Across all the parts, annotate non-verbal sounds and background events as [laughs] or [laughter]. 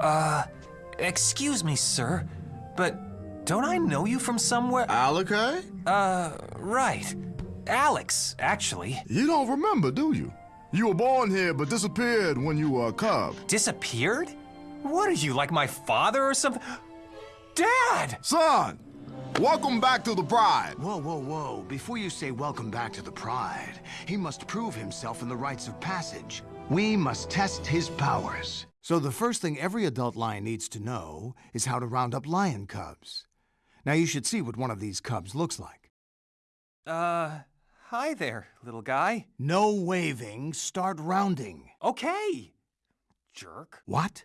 Uh, excuse me, sir, but don't I know you from somewhere? Alakay? Uh, right. Alex, actually. You don't remember, do you? You were born here but disappeared when you were a cub. Disappeared? What are you, like my father or something? Dad! Son, welcome back to the Pride. Whoa, whoa, whoa. Before you say welcome back to the Pride, he must prove himself in the rites of passage. We must test his powers. So the first thing every adult lion needs to know is how to round up lion cubs. Now you should see what one of these cubs looks like. Uh, hi there, little guy. No waving, start rounding. Okay. Jerk. What?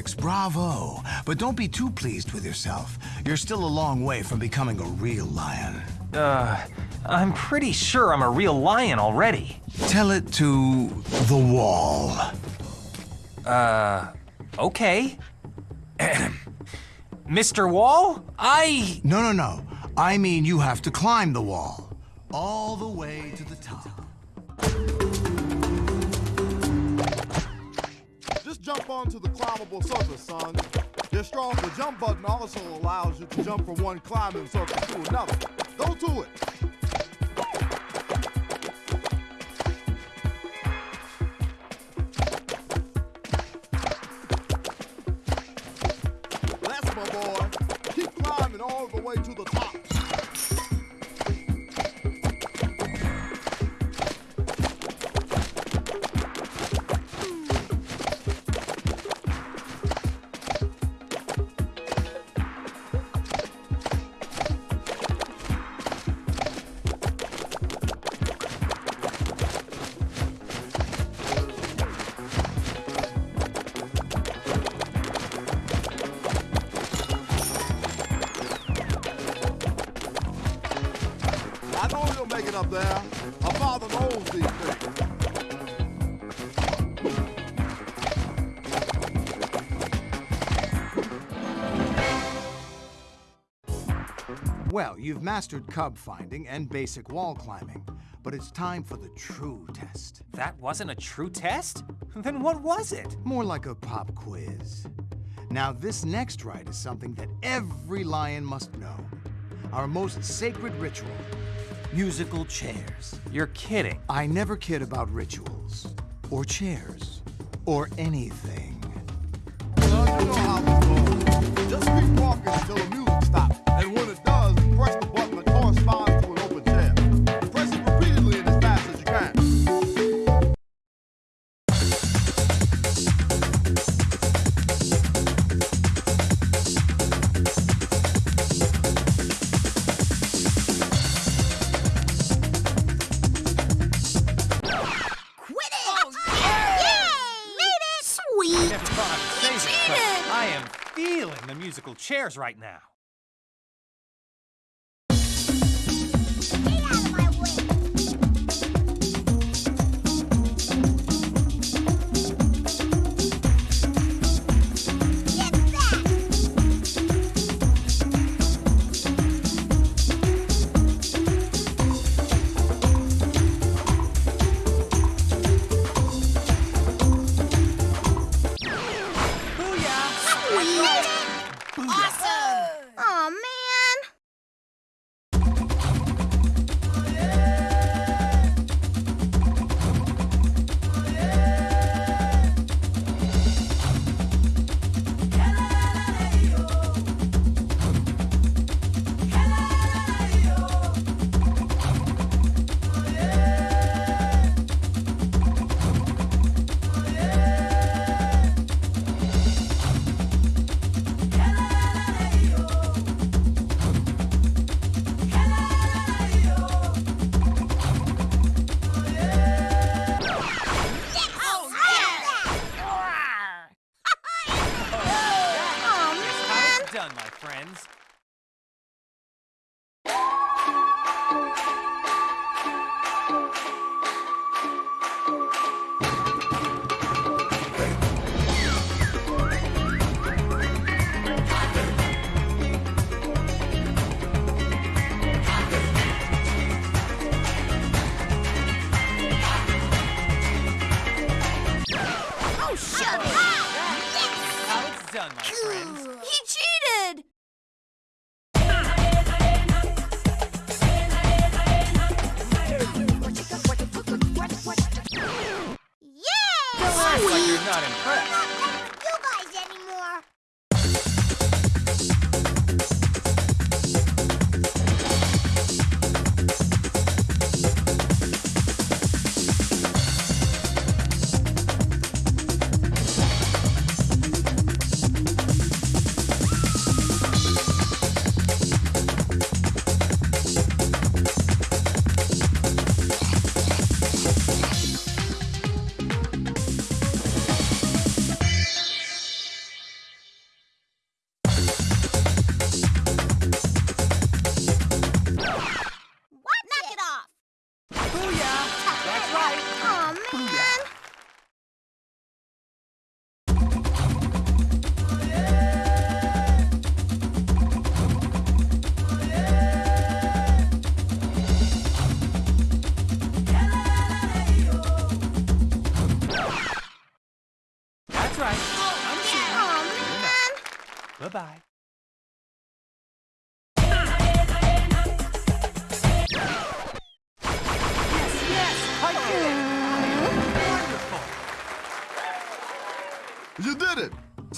Alex, bravo. But don't be too pleased with yourself. You're still a long way from becoming a real lion. Uh, I'm pretty sure I'm a real lion already. Tell it to the wall. Uh, okay. [clears throat] Mr. Wall, I... No, no, no. I mean you have to climb the wall. All the way to the climbable surface, son. Your strong the jump button also allows you to jump from one climbing surface to another. Go to it. You've mastered cub finding and basic wall climbing, but it's time for the true test. That wasn't a true test? Then what was it? More like a pop quiz. Now, this next rite is something that every lion must know. Our most sacred ritual musical chairs. You're kidding. I never kid about rituals, or chairs, or anything. Right now.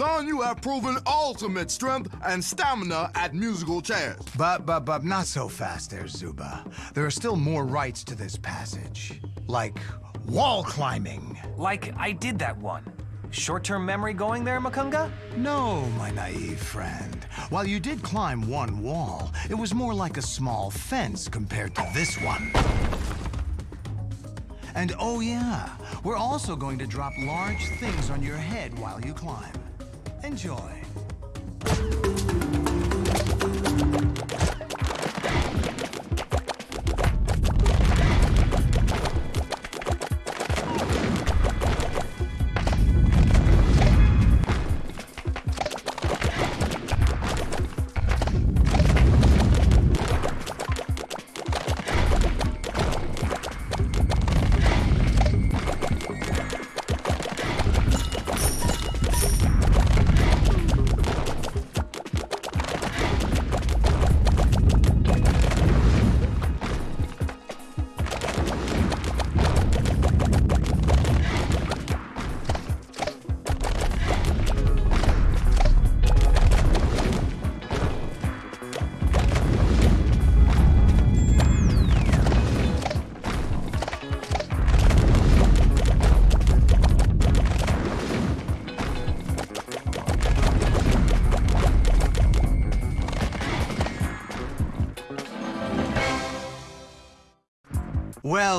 Son, you have proven ultimate strength and stamina at musical chairs. But, but, but, not so fast there, Zuba. There are still more rites to this passage. Like wall climbing. Like I did that one. Short-term memory going there, Makunga? No, my naive friend. While you did climb one wall, it was more like a small fence compared to this one. And oh yeah, we're also going to drop large things on your head while you climb. Enjoy.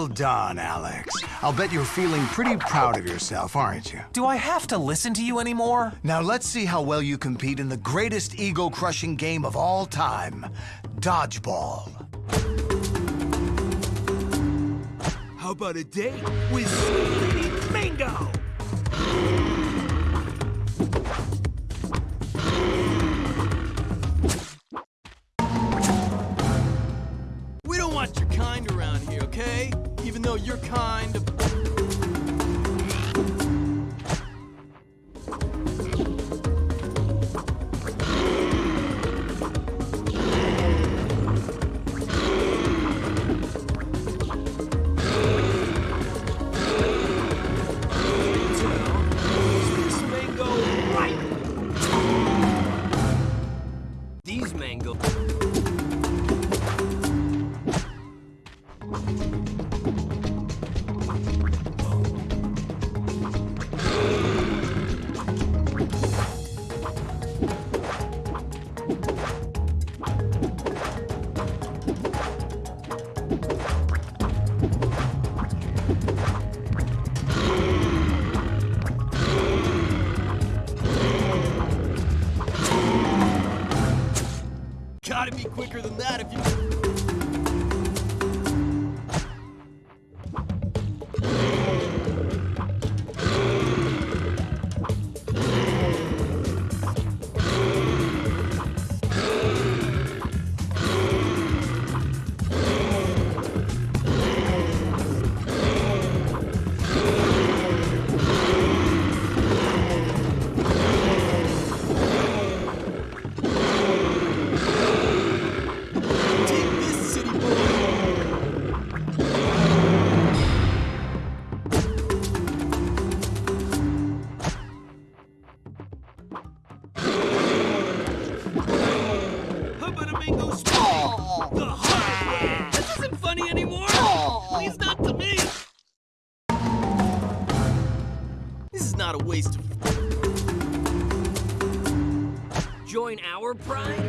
Well done, Alex. I'll bet you're feeling pretty proud of yourself, aren't you? Do I have to listen to you anymore? Now let's see how well you compete in the greatest ego-crushing game of all time, Dodgeball. How about a date with Sweet Mango? Our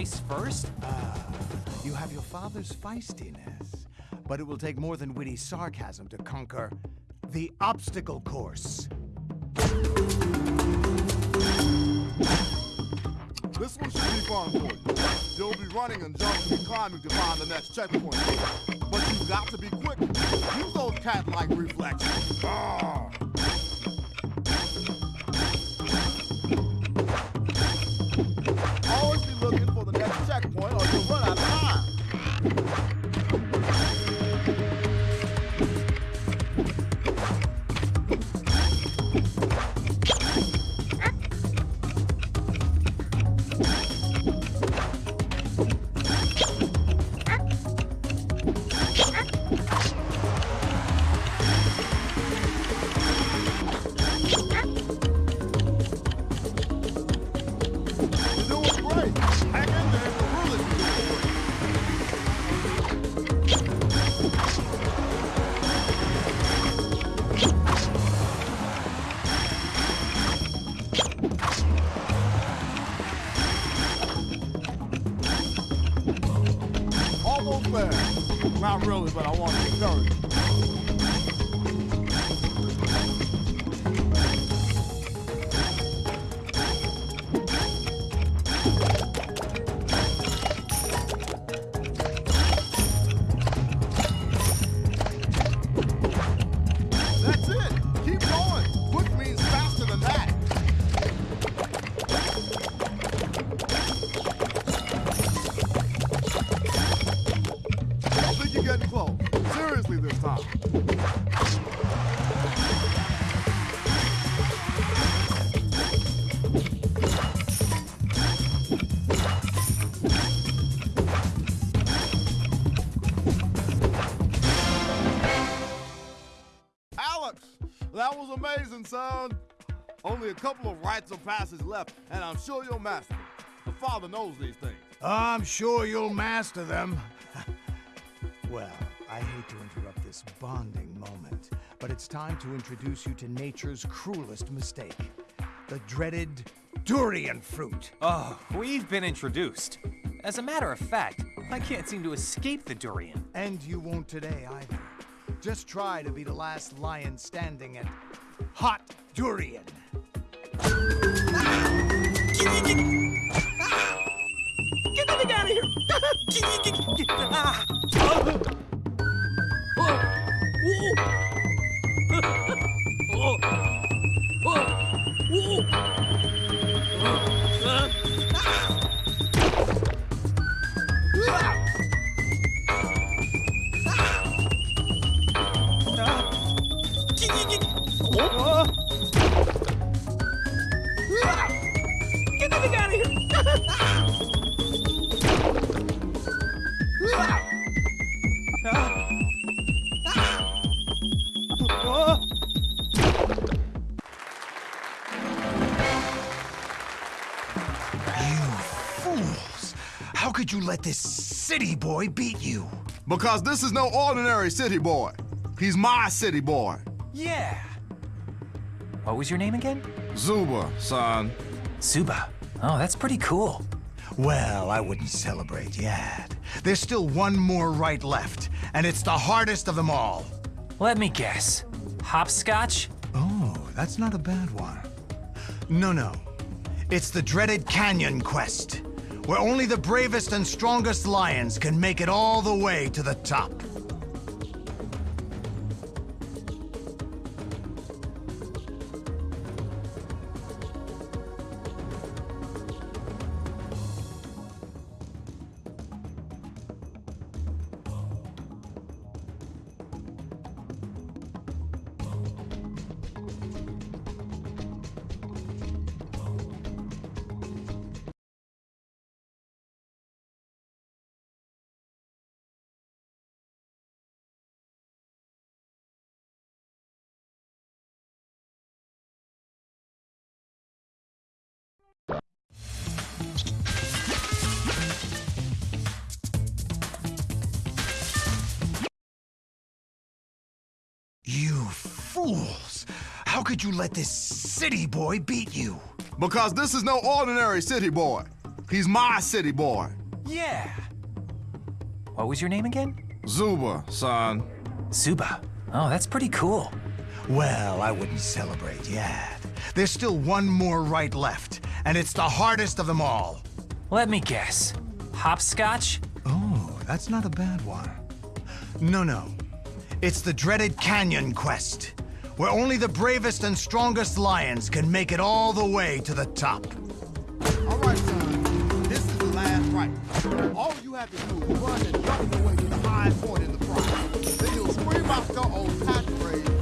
you have to be nice first? You have your father's feistiness, but it will take more than witty sarcasm to conquer the obstacle course. This one should be fun for you. You'll be running and jumping and climbing to find the next checkpoint. But you've got to be quick. Use those cat-like reflexes. Ah. Was amazing, son. Only a couple of rites of passage left, and I'm sure you'll master them. The father knows these things. I'm sure you'll master them. [laughs] well, I hate to interrupt this bonding moment, but it's time to introduce you to nature's cruelest mistake the dreaded durian fruit. Oh, we've been introduced. As a matter of fact, I can't seem to escape the durian. And you won't today either. Just try to be the last lion standing at Hot Durian. Get the thing out of here! Ah! How you let this city boy beat you? Because this is no ordinary city boy. He's my city boy. Yeah. What was your name again? Zuba, son. Zuba. Oh, that's pretty cool. Well, I wouldn't celebrate yet. There's still one more rite left, and it's the hardest of them all. Let me guess. Hopscotch? Oh, that's not a bad one. No, no. It's the dreaded Canyon Quest, where only the bravest and strongest lions can make it all the way to the top. Could you let this city boy beat you? Because this is no ordinary city boy. He's my city boy. Yeah. What was your name again? Zuba, son. Zuba. Oh, that's pretty cool. Well, I wouldn't celebrate yet. There's still one more rite left, and it's the hardest of them all. Let me guess. Hopscotch? Oh, that's not a bad one. No, no. It's the dreaded Canyon Quest, where only the bravest and strongest lions can make it all the way to the top. All rite, son. This is the last right. All you have to do is run and jump your way to the high point in the prize. Then you'll scream out your old catchphrase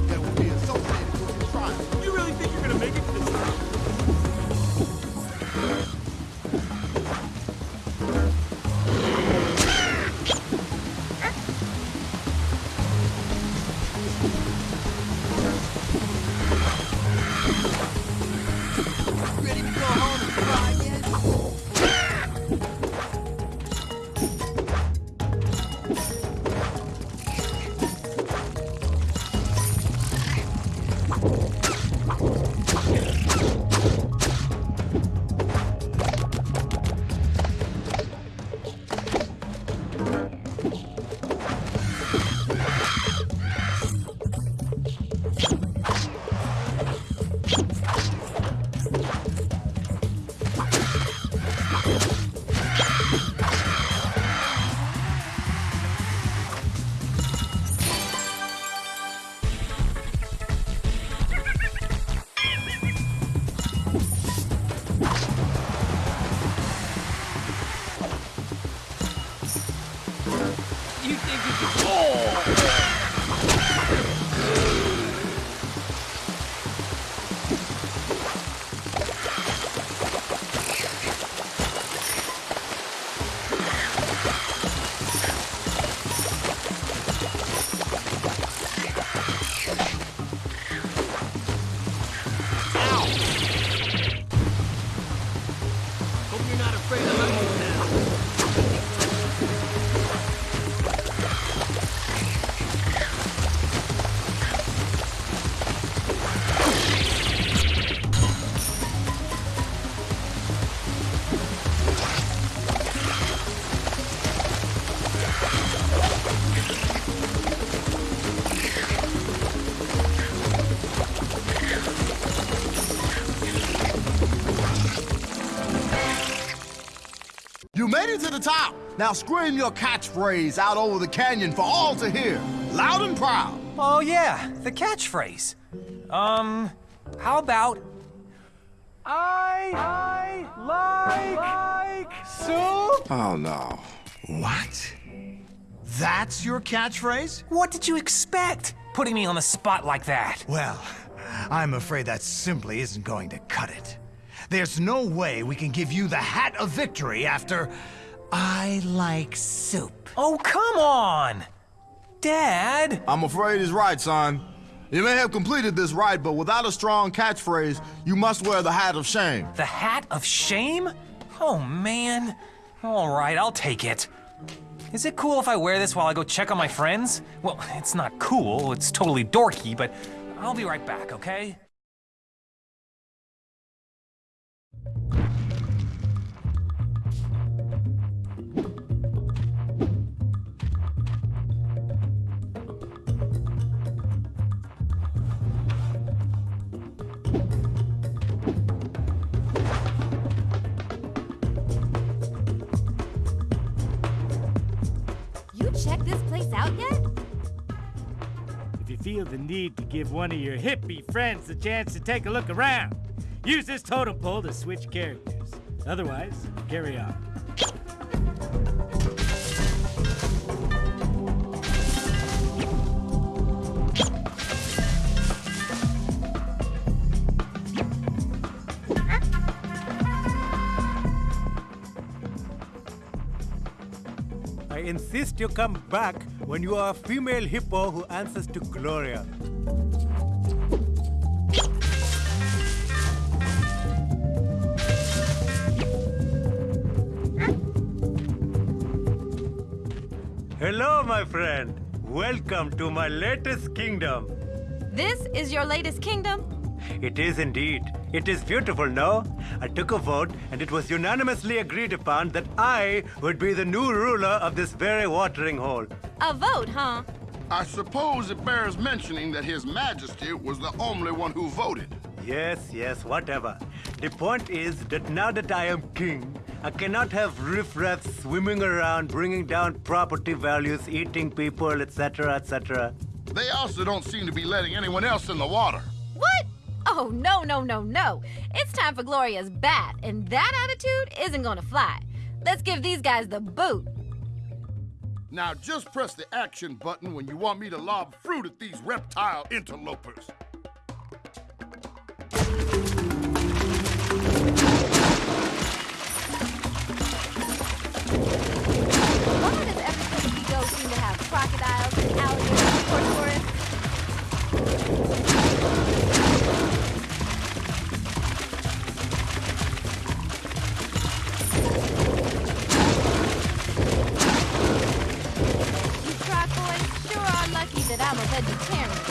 You made it to the top. Now scream your catchphrase out over the canyon for all to hear, loud and proud. Oh, yeah, the catchphrase. Um, how about... I, I like, like soup? Oh no. What? That's your catchphrase? What did you expect? Putting me on the spot like that. Well, I'm afraid that simply isn't going to cut it. There's no way we can give you the hat of victory after I like soup. Oh, come on! Dad! I'm afraid he's rite, son. You may have completed this right, but without a strong catchphrase, you must wear the hat of shame. The hat of shame? Oh, man. All right, I'll take it. Is it cool if I wear this while I go check on my friends? Well, it's not cool, it's totally dorky, but I'll be right back, okay? Out yet? If you feel the need to give one of your hippie friends the chance to take a look around, use this totem pole to switch characters. Otherwise, carry on. Insist you come back when you are a female hippo who answers to Gloria. Hello, my friend. Welcome to my latest kingdom. This is your latest kingdom? It is indeed. It is beautiful, no? I took a vote, and it was unanimously agreed upon that I would be the new ruler of this very watering hole. A vote, huh? I suppose it bears mentioning that His Majesty was the only one who voted. Yes, yes, whatever. The point is that now that I am king, I cannot have riffraff swimming around, bringing down property values, eating people, etc., etc. They also don't seem to be letting anyone else in the water. What? Oh, no, no, no, no. It's time for Gloria's bat, and that attitude isn't gonna fly. Let's give these guys the boot. Now just press the action button when you want me to lob fruit at these reptile interlopers. Why does every place we go seem to have crocodiles and alligators that I'm a vegetarian.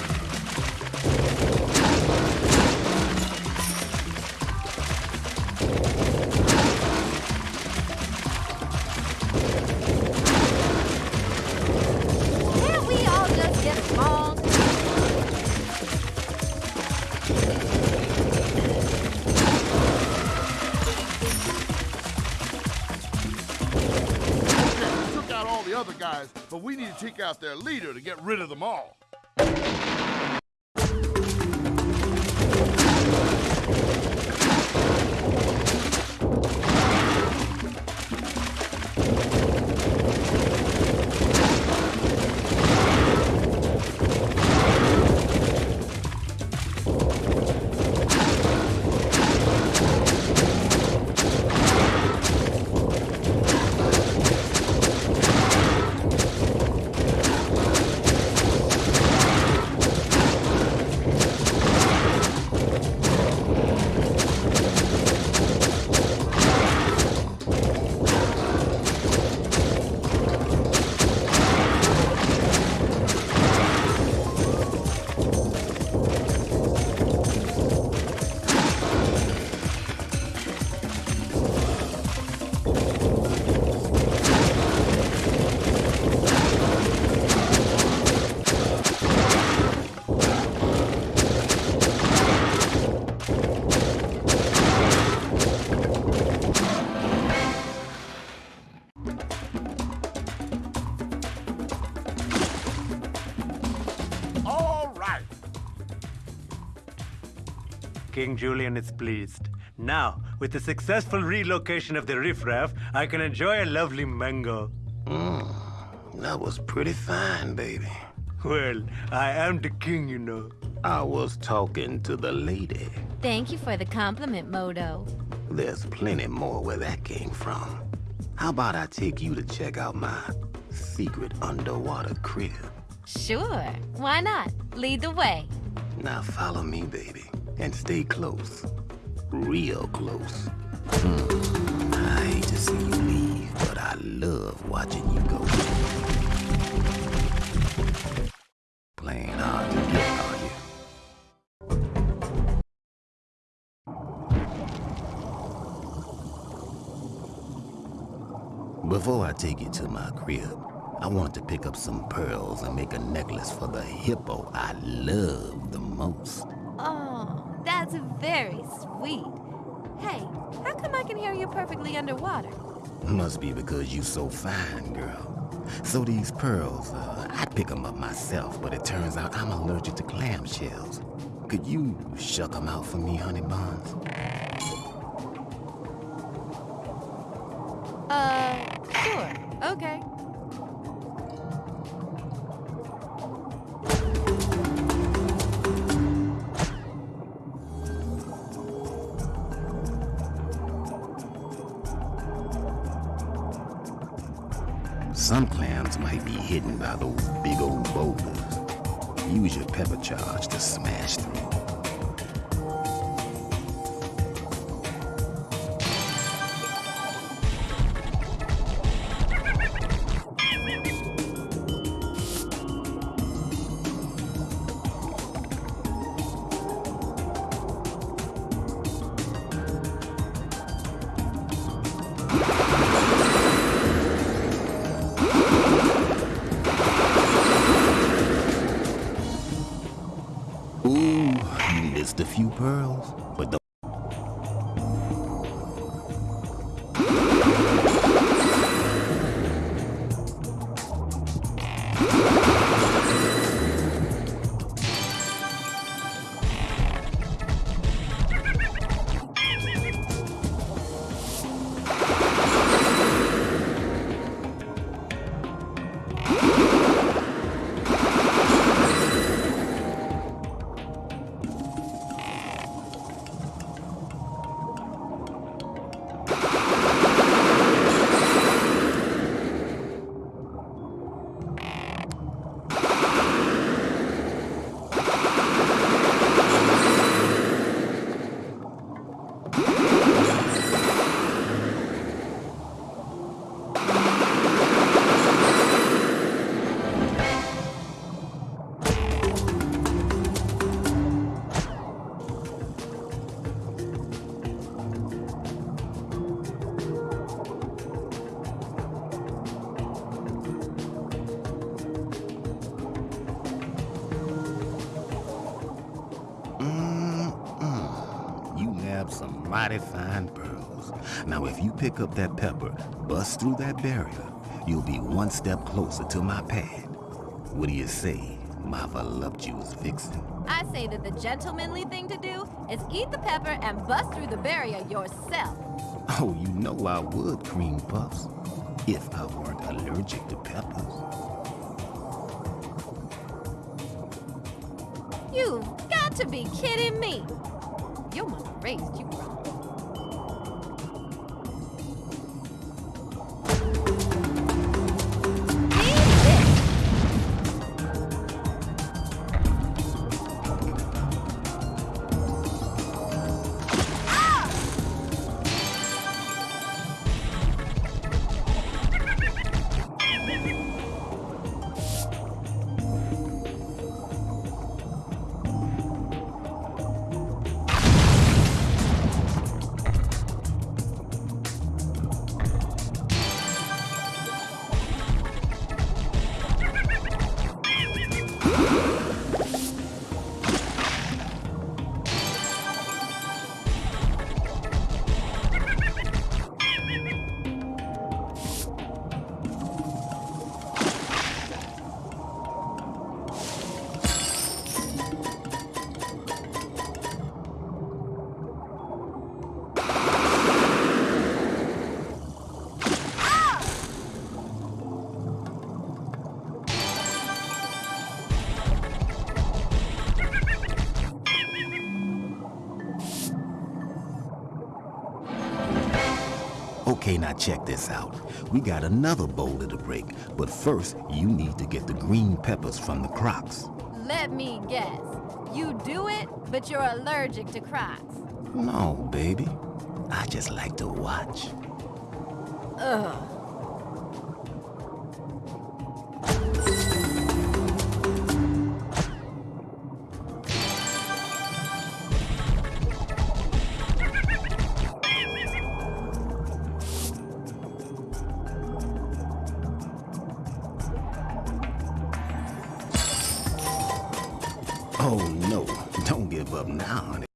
Guys, but we need to take out their leader to get rid of them all. All King Julien is pleased. Now, with the successful relocation of the riffraff, I can enjoy a lovely mango. Mm, that was pretty fine, baby. Well, I am the king, you know. I was talking to the lady. Thank you for the compliment, Modo. There's plenty more where that came from. How about I take you to check out my secret underwater crib? Sure, why not? Lead the way. Now follow me, baby, and stay close. Real close. Hmm. I hate to see you leave, but I love watching you go. Playing hard to get, are you? Before I take you to my crib, I want to pick up some pearls and make a necklace for the hippo I love the most. That's very sweet. Hey, how come I can hear you perfectly underwater? Must be because you so fine, girl. So these pearls, uh, I pick them up myself, but it turns out I'm allergic to clamshells. Could you shuck them out for me, honey buns? Some clams might be hidden by those big old boulders. Use your pepper charge to smash through. Pick up that pepper, bust through that barrier, you'll be one step closer to my pad. What do you say, my voluptuous vixen? I say that the gentlemanly thing to do is eat the pepper and bust through the barrier yourself. Oh, you know I would, cream puffs. If I weren't allergic to peppers. You've got to be kidding me. Your mother raised you Okay, now check this out. We got another boulder to break, but first you need to get the green peppers from the crocs. Let me guess. You do it, but you're allergic to crocs. No, baby. I just like to watch. Ugh. Oh no, don't give up now,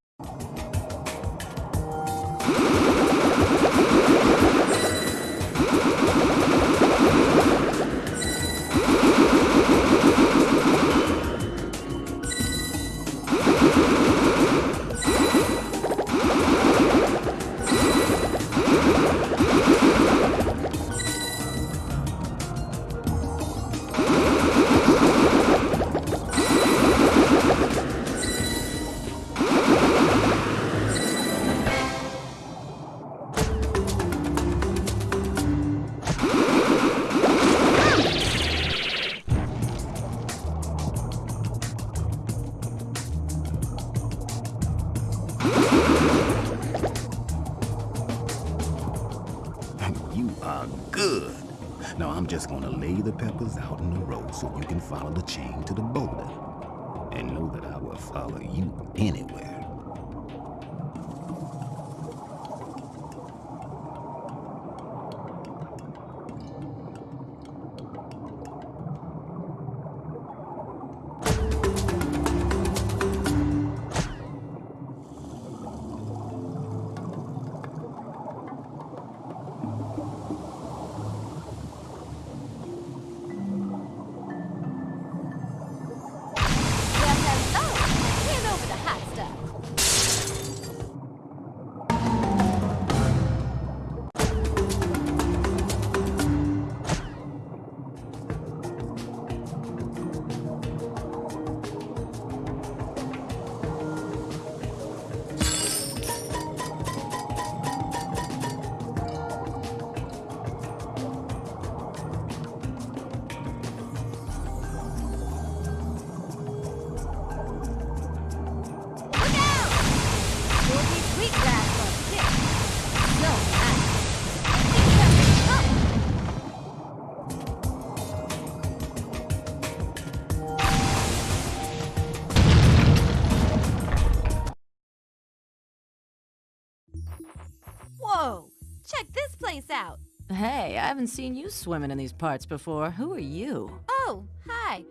I haven't seen you swimming in these parts before. Who are you? Oh, hi.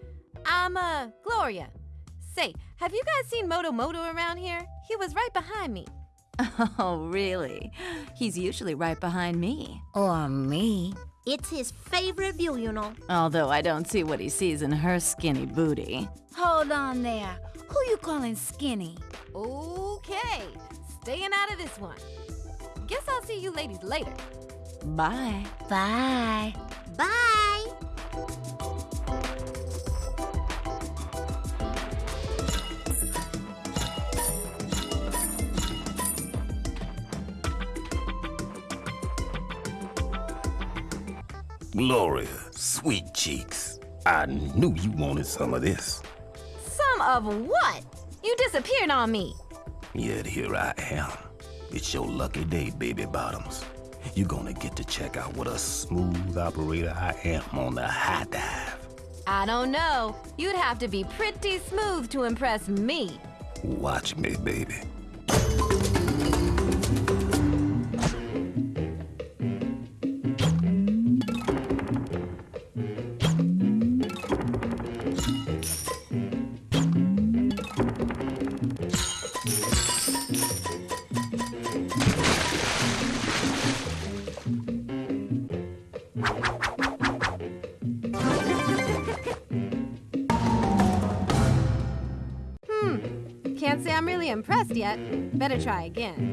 I'm, uh, Gloria. Say, have you guys seen Moto Moto around here? He was right behind me. [laughs] Oh, really? He's usually right behind me. Or me. It's his favorite view, you know. Although I don't see what he sees in her skinny booty. Hold on there. Who you calling skinny? Okay, staying out of this one. Guess I'll see you ladies later. Bye. Bye. Bye. Gloria, sweet cheeks. I knew you wanted some of this. Some of what? You disappeared on me. Yet here I am. It's your lucky day, baby bottoms. You're gonna get to check out what a smooth operator I am on the high dive. I don't know. You'd have to be pretty smooth to impress me. Watch me, baby. Yet. Better try again.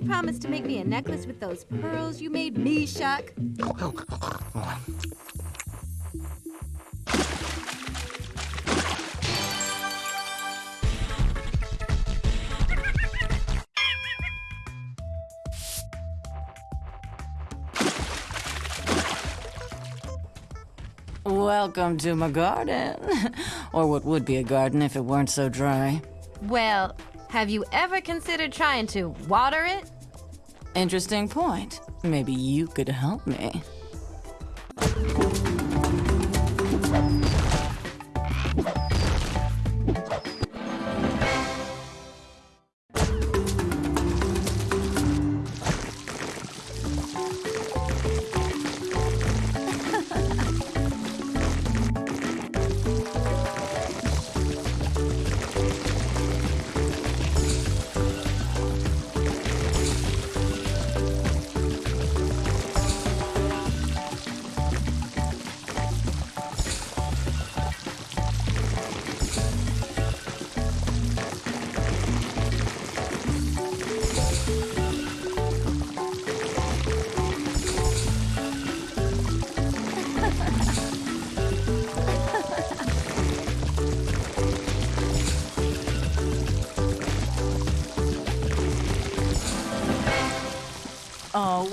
You promise to make me a necklace with those pearls you made me shuck? Welcome to my garden. [laughs] or what would be a garden if it weren't so dry. Well, have you ever considered trying to water it? Interesting point. Maybe you could help me.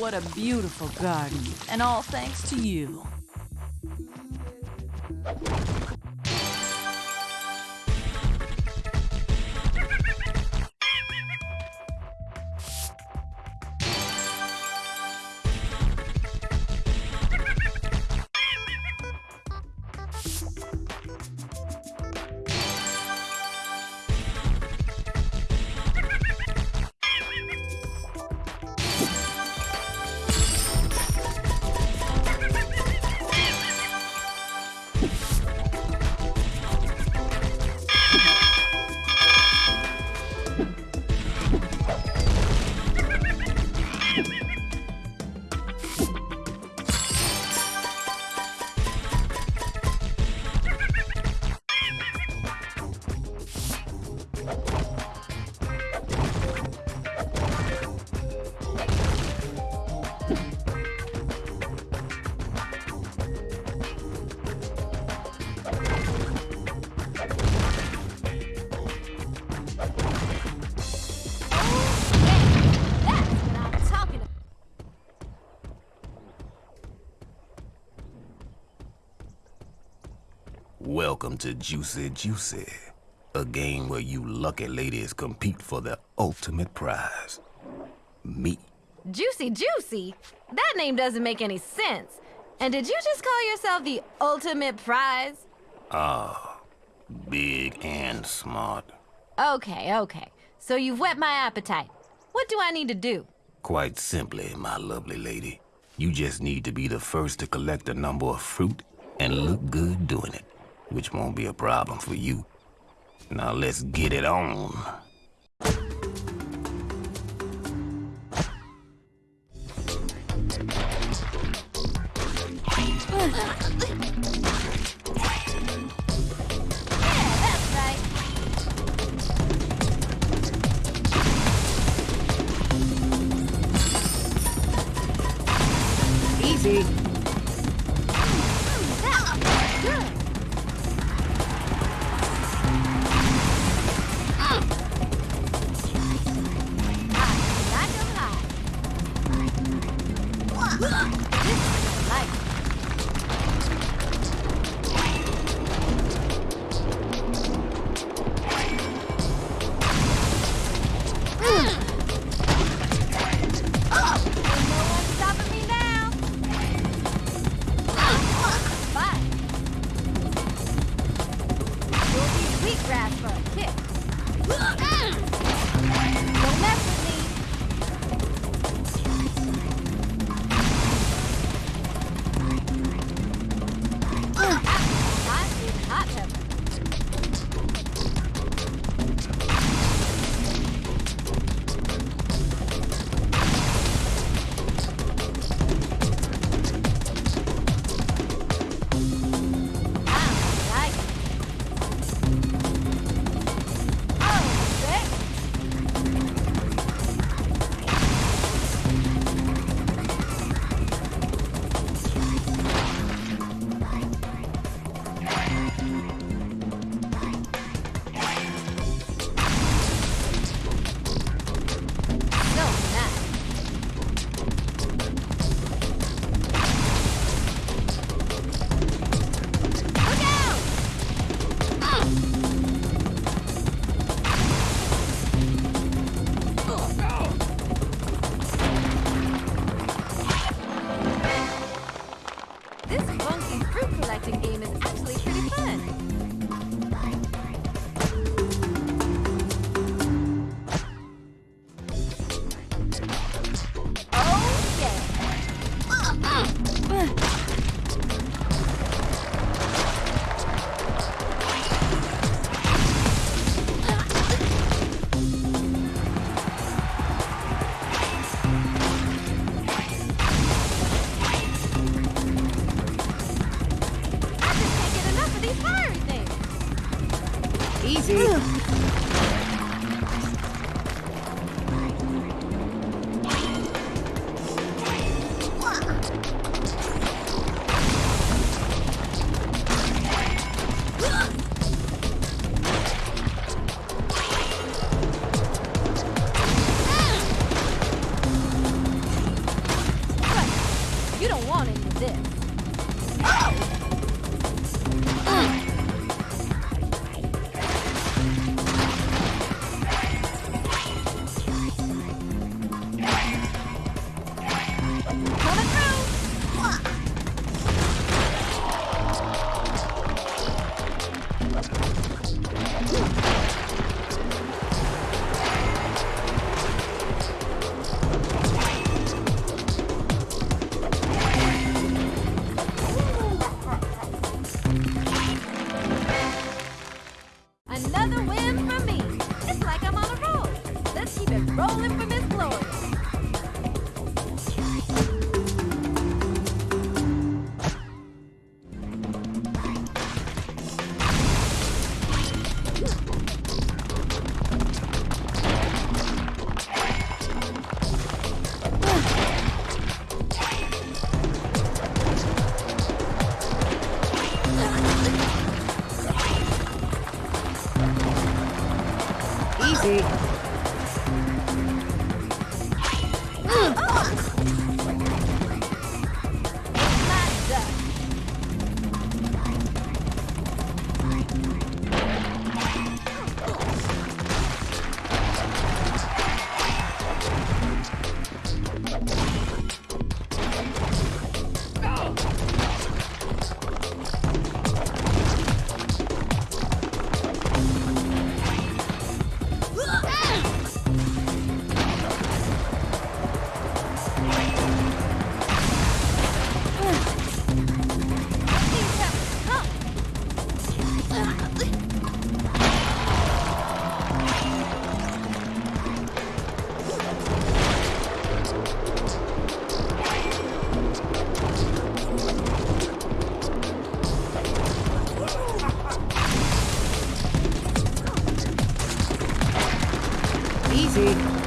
What a beautiful garden. And all thanks to you. Welcome to Juicy Juicy, a game where you lucky ladies compete for the ultimate prize. Me. Juicy Juicy? That name doesn't make any sense. And did you just call yourself the ultimate prize? Ah, big and smart. Okay, okay. So you've whet my appetite. What do I need to do? Quite simply, my lovely lady. You just need to be the first to collect a number of fruit and look good doing it, which won't be a problem for you. Now let's get it on. Rolling for Miss Gloria. Seat.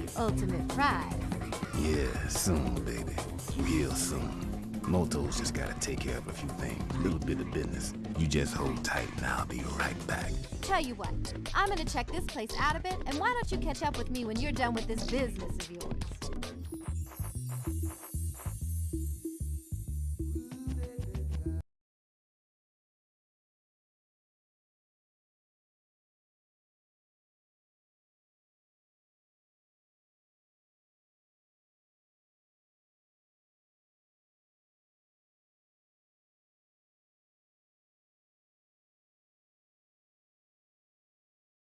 The ultimate prize? Yeah, soon, baby. Real soon. Moto's just gotta take care of a few things. Little bit of business. You just hold tight and I'll be right back. Tell you what, I'm gonna check this place out a bit, and why don't you catch up with me when you're done with this business of yours?